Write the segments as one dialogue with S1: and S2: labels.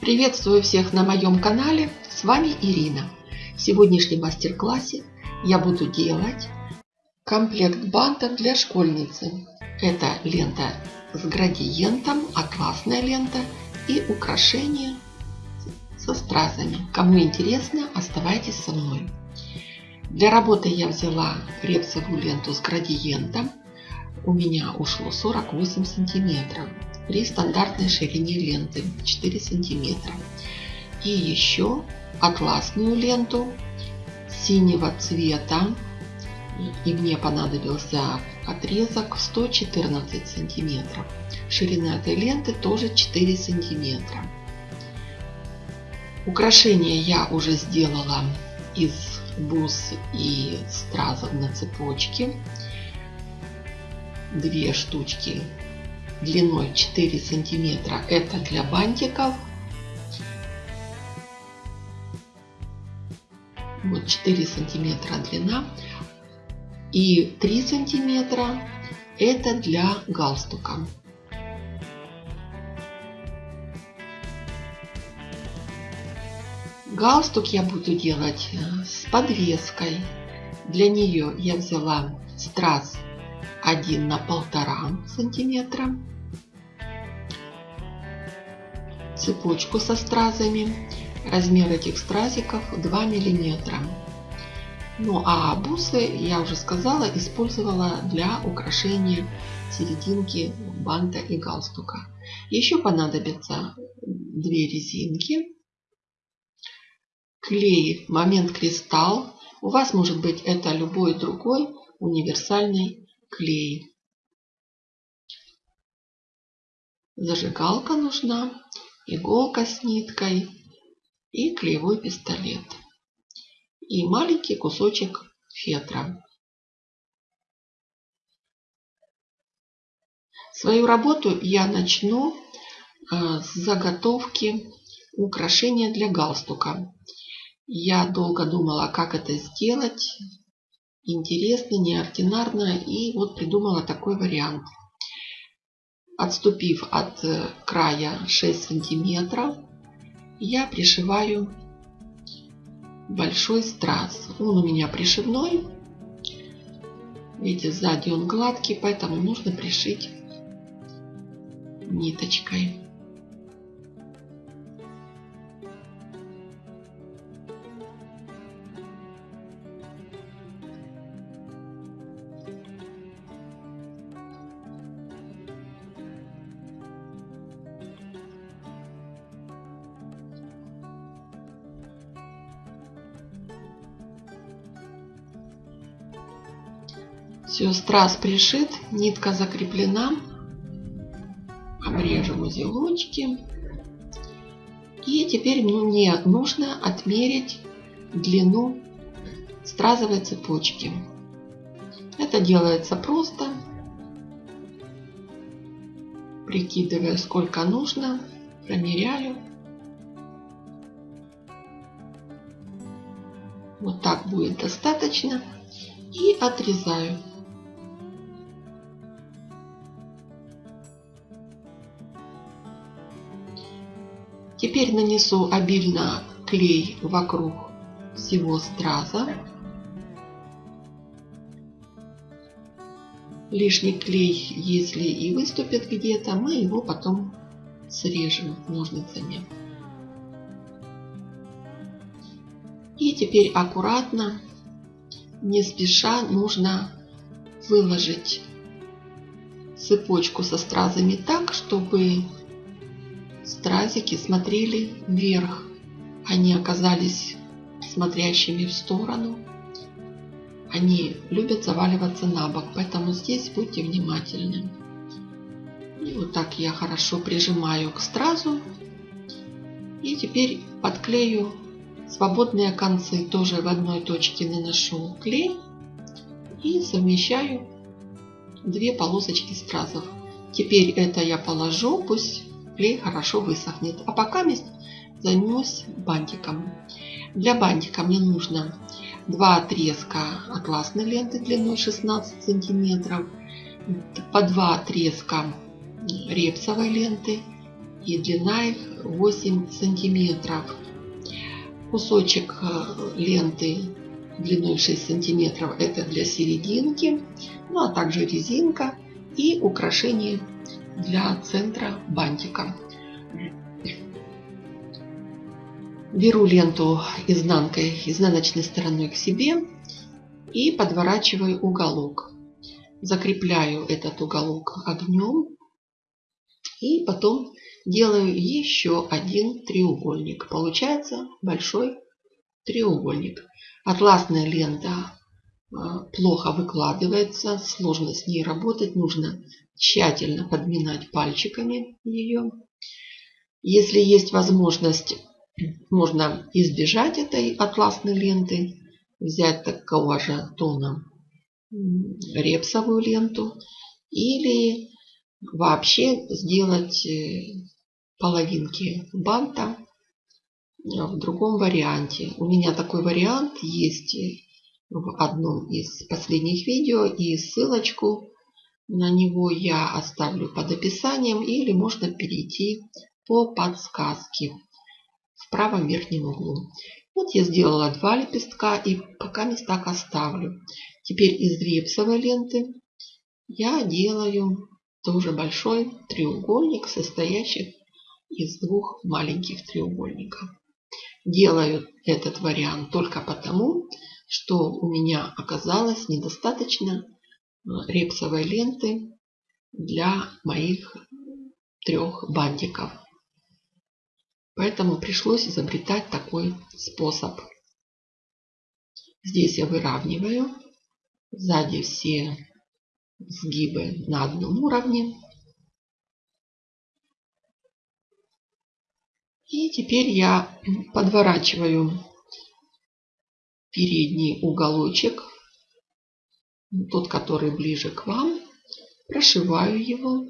S1: Приветствую всех на моем канале, с вами Ирина. В сегодняшнем мастер-классе я буду делать комплект бантов для школьницы. Это лента с градиентом, атласная лента и украшения со стразами. Кому интересно, оставайтесь со мной. Для работы я взяла репсовую ленту с градиентом. У меня ушло 48 сантиметров при стандартной ширине ленты 4 сантиметра. И еще атласную ленту синего цвета. И мне понадобился отрезок 114 сантиметров. Ширина этой ленты тоже 4 сантиметра. Украшение я уже сделала из бус и стразов на цепочке. Две штучки длиной 4 сантиметра. Это для бантиков. Вот 4 сантиметра длина. И 3 сантиметра это для галстука. Галстук я буду делать э, с подвеской. Для нее я взяла страз 1 на полтора сантиметра цепочку со стразами. Размер этих стразиков 2 миллиметра. Ну а бусы, я уже сказала, использовала для украшения серединки банта и галстука. Еще понадобятся две резинки, клей момент кристалл. У вас может быть это любой другой универсальный клей. Зажигалка нужна иголка с ниткой и клеевой пистолет. И маленький кусочек фетра. Свою работу я начну э, с заготовки украшения для галстука. Я долго думала, как это сделать. Интересно, неординарно. И вот придумала такой вариант – Отступив от э, края 6 сантиметров, я пришиваю большой страз. Он у меня пришивной. Видите, сзади он гладкий, поэтому нужно пришить ниточкой. Страз пришит, нитка закреплена. Обрежем узелочки. И теперь мне нужно отмерить длину стразовой цепочки. Это делается просто. Прикидывая, сколько нужно, промеряю. Вот так будет достаточно. И отрезаю. Теперь нанесу обильно клей вокруг всего страза. Лишний клей, если и выступит где-то, мы его потом срежем ножницами. И теперь аккуратно, не спеша, нужно выложить цепочку со стразами так, чтобы Стразики смотрели вверх. Они оказались смотрящими в сторону. Они любят заваливаться на бок, поэтому здесь будьте внимательны. И вот так я хорошо прижимаю к стразу. И теперь подклею свободные концы. Тоже в одной точке наношу клей и совмещаю две полосочки стразов. Теперь это я положу, пусть клей хорошо высохнет. А пока займусь бантиком. Для бантика мне нужно два отрезка атласной ленты длиной 16 сантиметров, по два отрезка репсовой ленты и длина их 8 сантиметров. Кусочек э, ленты длиной 6 сантиметров это для серединки, ну а также резинка и украшение для центра бантика. Беру ленту изнанкой, изнаночной стороной к себе и подворачиваю уголок. Закрепляю этот уголок огнем и потом делаю еще один треугольник. Получается большой треугольник. Атласная лента плохо выкладывается, сложно с ней работать, нужно тщательно подминать пальчиками ее. Если есть возможность, можно избежать этой атласной ленты, взять такого же тона репсовую ленту или вообще сделать э, половинки банта в другом варианте. У меня такой вариант есть в одном из последних видео и ссылочку на него я оставлю под описанием или можно перейти по подсказке в правом верхнем углу. Вот я сделала два лепестка и пока мест так оставлю. Теперь из репсовой ленты я делаю тоже большой треугольник, состоящий из двух маленьких треугольников. Делаю этот вариант только потому, что у меня оказалось недостаточно э, репсовой ленты для моих трех бантиков. Поэтому пришлось изобретать такой способ. Здесь я выравниваю. Сзади все сгибы на одном уровне. И теперь я подворачиваю передний уголочек, тот, который ближе к вам, прошиваю его,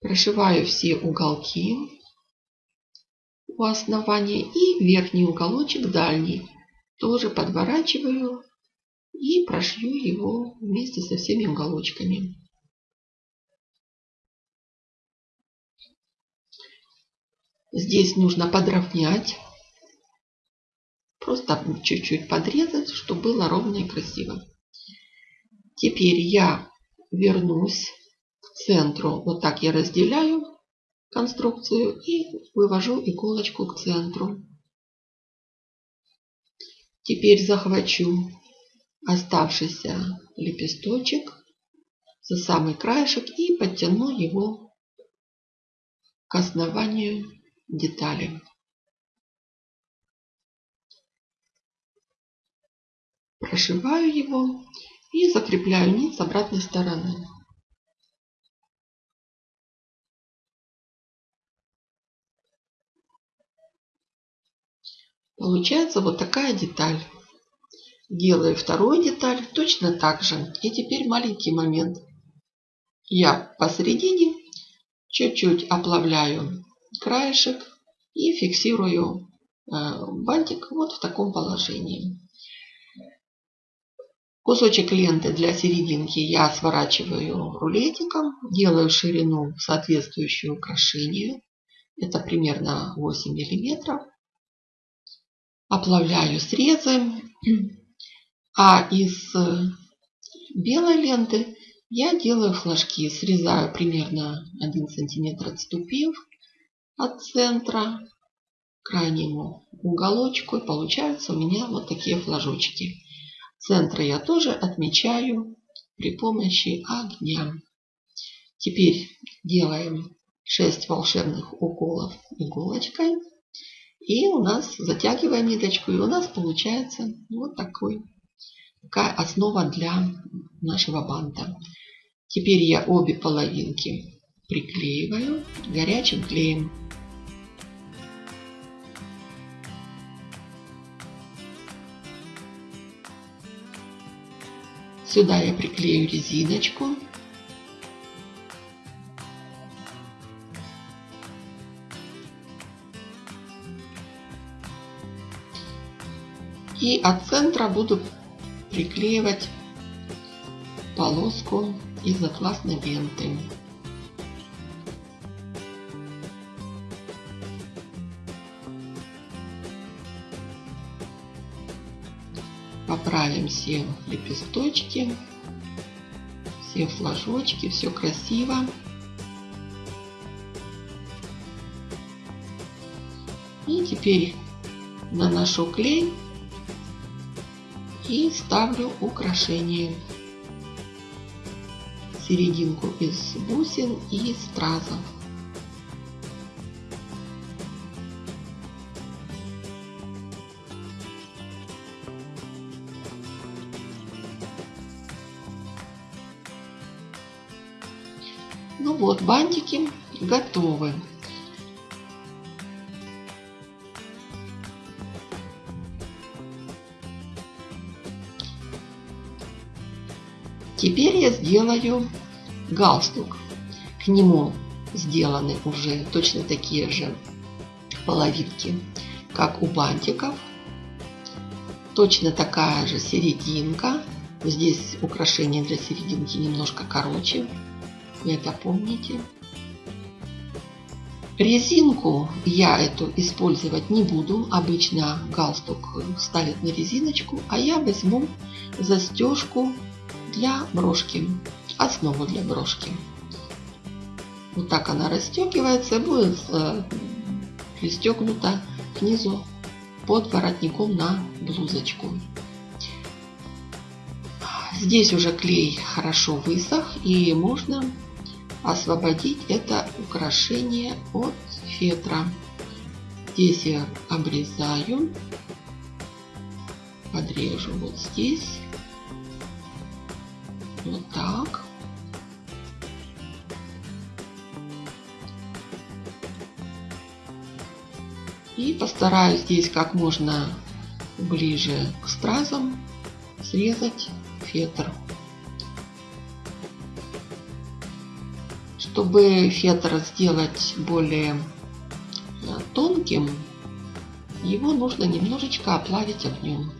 S1: прошиваю все уголки у основания и верхний уголочек дальний тоже подворачиваю и прошью его вместе со всеми уголочками. Здесь нужно подровнять. Просто чуть-чуть подрезать, чтобы было ровно и красиво. Теперь я вернусь к центру. Вот так я разделяю конструкцию и вывожу иголочку к центру. Теперь захвачу оставшийся лепесточек за самый краешек и подтяну его к основанию детали. Прошиваю его и закрепляю нить с обратной стороны. Получается вот такая деталь. Делаю вторую деталь точно так же. И теперь маленький момент. Я посередине чуть-чуть оплавляю краешек и фиксирую э, бантик вот в таком положении. Кусочек ленты для серединки я сворачиваю рулетиком, делаю ширину соответствующую украшению. Это примерно 8 миллиметров. Оплавляю срезы. А из белой ленты я делаю флажки. Срезаю примерно 1 сантиметр отступив от центра к крайнему уголочку. И получаются у меня вот такие флажочки. Центр я тоже отмечаю при помощи огня. Теперь делаем 6 волшебных уколов иголочкой. И у нас затягиваем ниточку, и у нас получается вот такой, такая основа для нашего банта. Теперь я обе половинки приклеиваю горячим клеем. Сюда я приклею резиночку. И от центра буду приклеивать полоску из атласной ленты. Поправим все лепесточки, все флажочки, все красиво. И теперь наношу клей и ставлю украшение. Серединку из бусин и стразов. Вот, бантики готовы. Теперь я сделаю галстук. К нему сделаны уже точно такие же половинки, как у бантиков. Точно такая же серединка. Здесь украшение для серединки немножко короче. Вы это помните. Резинку я эту использовать не буду. Обычно галстук ставят на резиночку, а я возьму застежку для брошки, основу для брошки. Вот так она расстегивается, будет э, пристегнута к под воротником на блузочку. Здесь уже клей хорошо высох и можно освободить это украшение от фетра. Здесь я обрезаю, подрежу вот здесь вот так. И постараюсь здесь как можно ближе к стразам срезать фетр. Чтобы фетр сделать более э, тонким, его нужно немножечко оплавить огнем.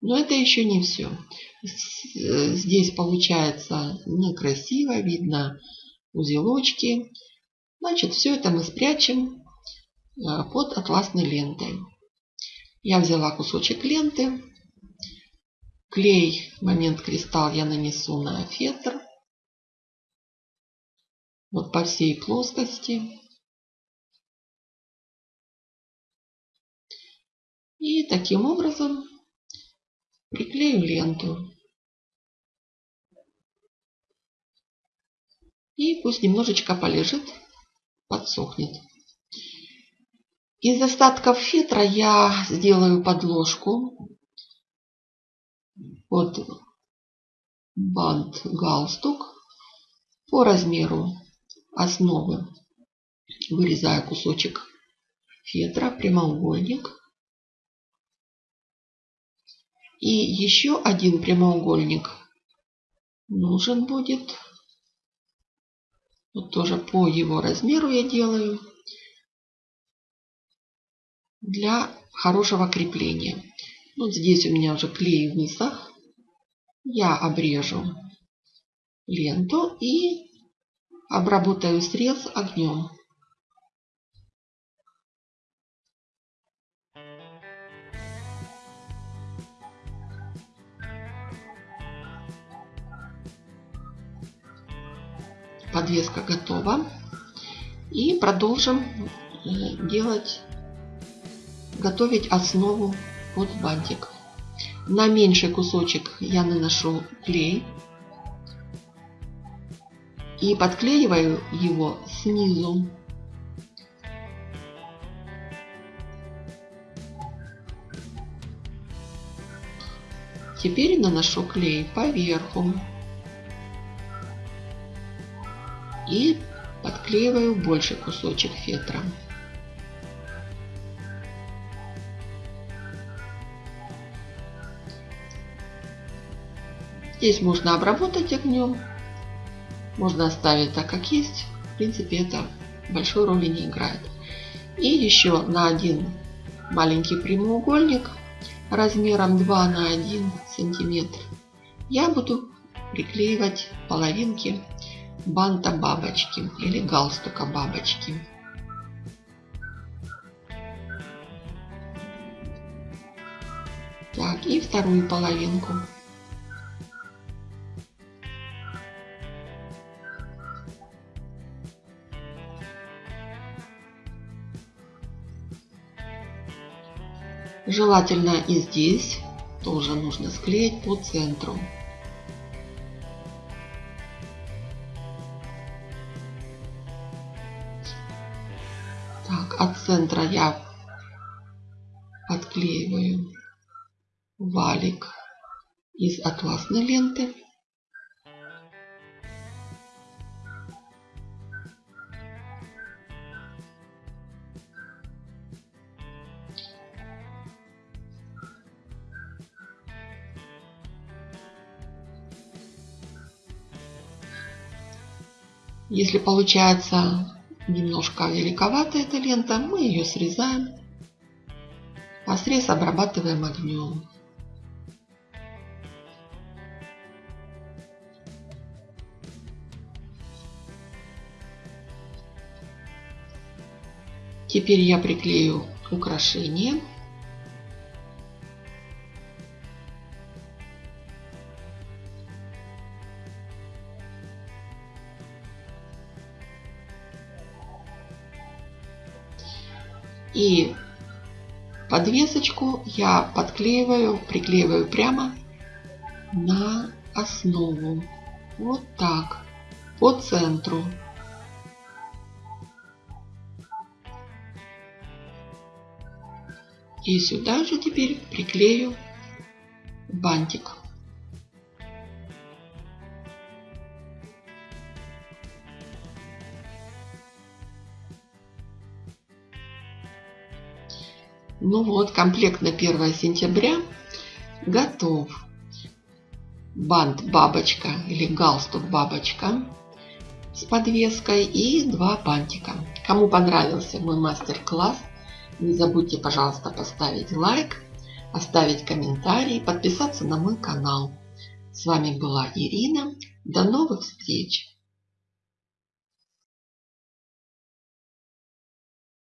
S1: Но это еще не все. Здесь получается некрасиво, видно узелочки. Значит, все это мы спрячем э, под атласной лентой. Я взяла кусочек ленты. Клей, момент кристалл я нанесу на фетр. Вот по всей плоскости. И таким образом Приклею ленту. И пусть немножечко полежит, подсохнет. Из остатков фетра я сделаю подложку под бант галстук по размеру основы. Вырезаю кусочек фетра, прямоугольник. И еще один прямоугольник нужен будет. Вот тоже по его размеру я делаю. Для хорошего крепления. Вот здесь у меня уже клей в высох. Я обрежу ленту и обработаю срез огнем. Подвеска готова. И продолжим э, делать, готовить основу под бантик. На меньший кусочек я наношу клей и подклеиваю его снизу. Теперь наношу клей поверху. и подклеиваю больший кусочек фетра. Здесь можно обработать огнем, можно оставить так, как есть. В принципе, это большой роли не играет. И еще на один маленький прямоугольник размером 2 на 1 сантиметр я буду приклеивать половинки банта бабочки или галстука бабочки. Так, и вторую половинку. Желательно и здесь тоже нужно склеить по центру. Так, от центра я отклеиваю валик из атласной ленты. Если получается немножко великовата эта лента, мы ее срезаем, а срез обрабатываем огнем. Теперь я приклею украшение. И подвесочку я подклеиваю, приклеиваю прямо на основу. Вот так, по центру. И сюда же теперь приклею бантик. Ну вот, комплект на 1 сентября готов. Бант бабочка или галстук бабочка с подвеской и два бантика. Кому понравился мой мастер-класс, не забудьте, пожалуйста, поставить лайк, оставить комментарий, подписаться на мой канал. С вами была Ирина. До новых встреч!